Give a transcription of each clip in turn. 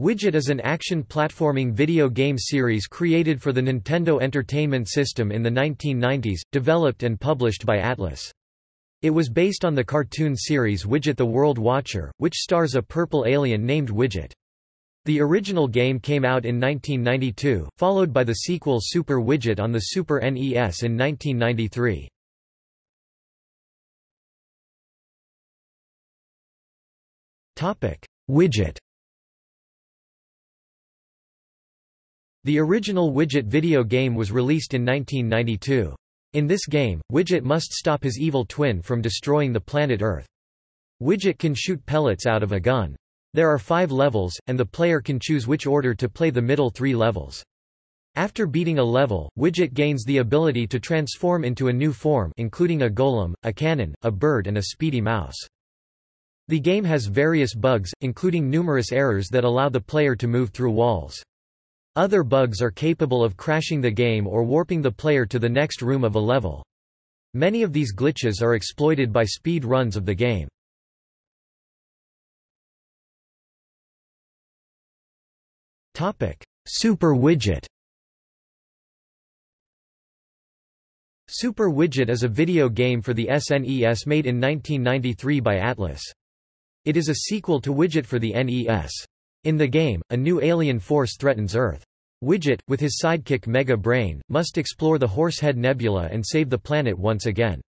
Widget is an action platforming video game series created for the Nintendo Entertainment System in the 1990s, developed and published by Atlus. It was based on the cartoon series Widget the World Watcher, which stars a purple alien named Widget. The original game came out in 1992, followed by the sequel Super Widget on the Super NES in 1993. Widget The original Widget video game was released in 1992. In this game, Widget must stop his evil twin from destroying the planet Earth. Widget can shoot pellets out of a gun. There are five levels, and the player can choose which order to play the middle three levels. After beating a level, Widget gains the ability to transform into a new form including a golem, a cannon, a bird and a speedy mouse. The game has various bugs, including numerous errors that allow the player to move through walls. Other bugs are capable of crashing the game or warping the player to the next room of a level. Many of these glitches are exploited by speed runs of the game. Super Widget Super Widget is a video game for the SNES made in 1993 by Atlus. It is a sequel to Widget for the NES. In the game, a new alien force threatens Earth. Widget, with his sidekick Mega Brain, must explore the Horsehead Nebula and save the planet once again.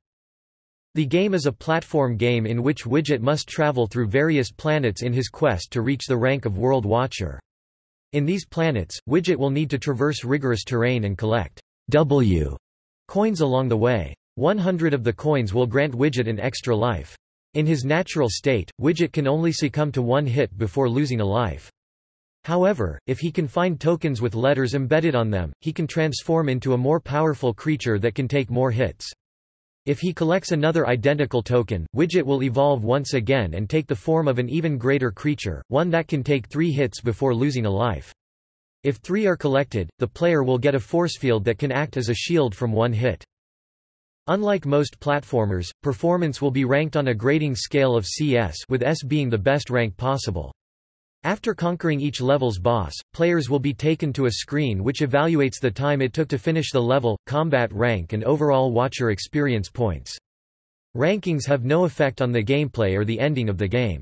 The game is a platform game in which Widget must travel through various planets in his quest to reach the rank of World Watcher. In these planets, Widget will need to traverse rigorous terrain and collect W coins along the way. 100 of the coins will grant Widget an extra life. In his natural state, Widget can only succumb to one hit before losing a life. However, if he can find tokens with letters embedded on them, he can transform into a more powerful creature that can take more hits. If he collects another identical token, Widget will evolve once again and take the form of an even greater creature, one that can take three hits before losing a life. If three are collected, the player will get a force field that can act as a shield from one hit. Unlike most platformers, performance will be ranked on a grading scale of CS with S being the best rank possible. After conquering each level's boss, players will be taken to a screen which evaluates the time it took to finish the level, combat rank and overall watcher experience points. Rankings have no effect on the gameplay or the ending of the game.